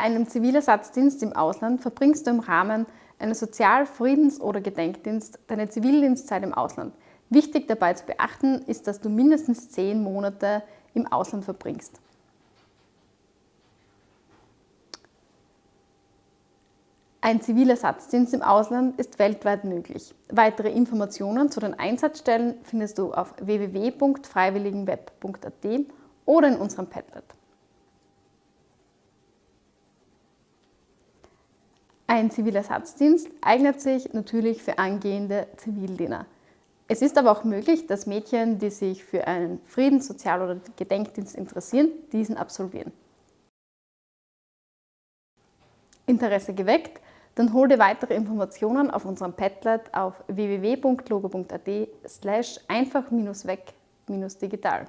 Einen Zivilersatzdienst im Ausland verbringst du im Rahmen eines Sozial-, Friedens- oder Gedenkdienst deine Zivildienstzeit im Ausland. Wichtig dabei zu beachten ist, dass du mindestens zehn Monate im Ausland verbringst. Ein Zivilersatzdienst im Ausland ist weltweit möglich. Weitere Informationen zu den Einsatzstellen findest du auf www.freiwilligenweb.at oder in unserem Padlet. Ein Zivilersatzdienst eignet sich natürlich für angehende Zivildiener. Es ist aber auch möglich, dass Mädchen, die sich für einen Friedens-, Sozial- oder Gedenkdienst interessieren, diesen absolvieren. Interesse geweckt? Dann hol dir weitere Informationen auf unserem Padlet auf www.logo.at slash einfach-weg-digital.